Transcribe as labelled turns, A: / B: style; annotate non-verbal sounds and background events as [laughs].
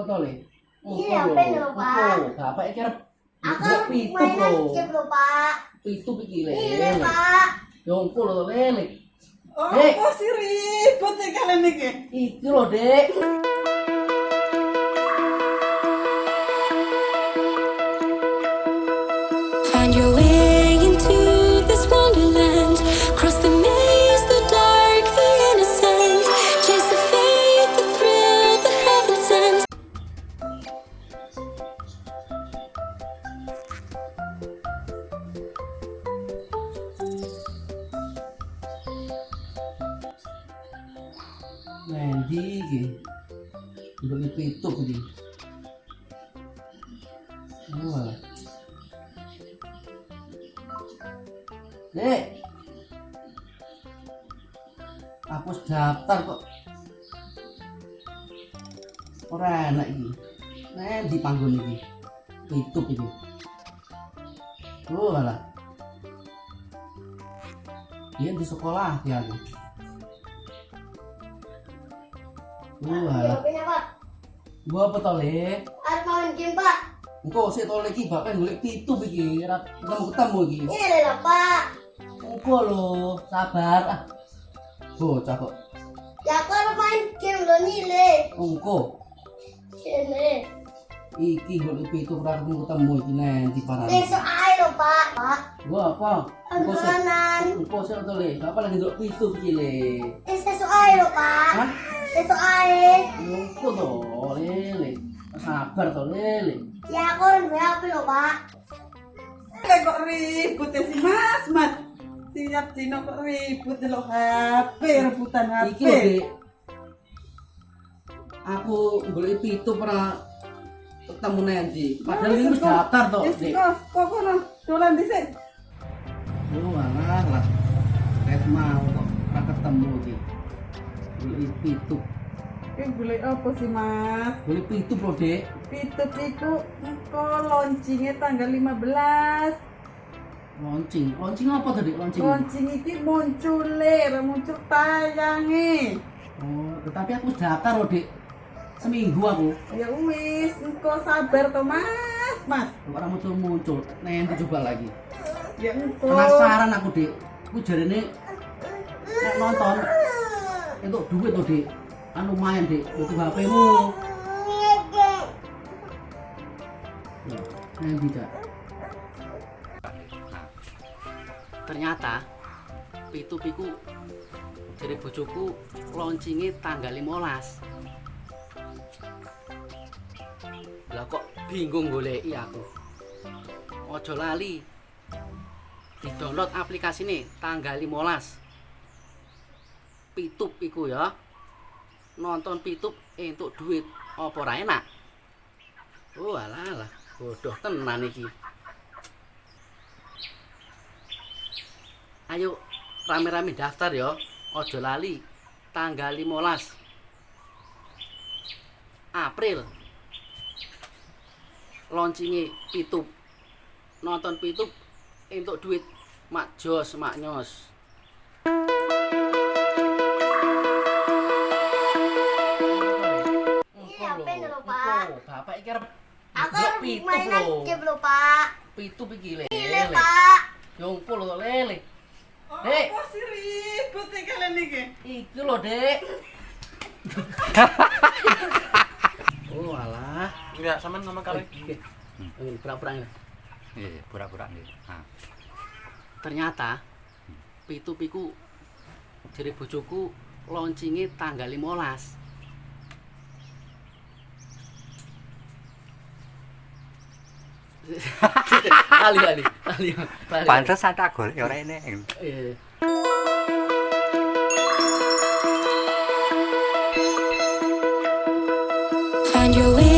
A: apa to, Le?
B: Iya, apa lho, Pak?
A: Bapak iki arep
B: Aku
A: pitu
B: mainan
A: lho.
B: game lho, Pak.
A: Pitu iki, Le.
B: Iya, Pak.
A: Ya ampun lho, Le. Le.
C: Oh, apa sih ribut kalian iki?
A: Iki lho, Dek.
D: Find your way
A: Mendi iki. Ndelok pitu iki. Wah. Dek. Hapus daftar kok. Ora enak iki. Nen di panggon iki. Pitu iki. Oh, alah. Dia di sekolah ya aku.
B: Pak.
A: Gua apa to, Le?
B: Arep main game, Pak.
A: Engko sik to Le iki bapak golek pitu iki, ora ketemu ketemu iki.
B: Ini lho, Pak.
A: Engko lho, sabar ah. Bocah kok.
B: Ya aku arep main game lho nih, Le.
A: Engko
B: Sini.
A: iki golek pitu ora ketemu ketemu iki nen di parane.
B: Besok ae lho, Pak. Pak.
A: Gua apa? Engko sik engko sik to Le, bapak lagi golek pitu iki Le.
B: Eh, besok ae lho, Pak.
A: Hah?
B: Besok ae.
A: Engko to, Le, Le. Sabar to, Le, Le.
B: Ya aku duwe HP lho, Pak.
C: Lah kok ribut ya si Mas, Mas. Tiap dino kok ribut lo HP, rebutan HP.
A: Iki lho. Aku golek pitu pernah ketemu nanti. Padahal ini wis daftar to,
C: Wis
A: Dek.
C: kok kono dolan dhisik.
A: Lu alah lah. Kayak mau kok ketemu iki. Golek pitu.
C: Ki golek apa sih, Mas?
A: Golek pitu, Bro, Dek.
C: Pitut iku engko launchingnya tanggal 15.
A: Launching. Launching apa tadi? Launching.
C: Launching iki muncul ler, muncul tayange.
A: Oh, tetapi aku wis daftar loh, Dek. Seminggu aku.
C: Ya wis, engko sabar to, Mas, Mas.
A: Orang muncul muncul. Nanti coba lagi.
C: Ya engko.
A: Penasaran aku, Dek. Aku jarene nek nonton itu duit tuh, Dek. Anu main, Dek. Itu HP-mu. Nanti, Kak. Ternyata pitu piku dari bojoku launchingnya tanggal 15 lah kok bingung goleki aku ojo lali di download aplikasi nih tanggal 15 pitup iku ya nonton pitup entuk duit apa ora enak oh alah alah bodoh tenan iki. Ayo rame-rame daftar ya. Ojo lali. Tanggal 15 April. Launchingnya pitup nonton pitup untuk duit. Mak jos mak nyos bapak iki arep
B: Aku mainan game lho, Pak.
A: pitup iki le
B: Ini,
A: le
B: Pak.
A: Yongko lho lele
C: Oh,
A: Dek.
C: Apa sih ribut nih kalian iki?
A: iki lho dek [laughs] oh alah
E: Enggak, sampean ngomong kali.
A: Oke. Ini pura-pura ini.
E: Iya, pura-pura nggih. Nah,
A: ternyata pitu piku jadi bojoku launchingnya tanggal 15 [laughs] kali kali kali kali
E: pantes tak golek ora enek.
A: Iya.
D: Find your way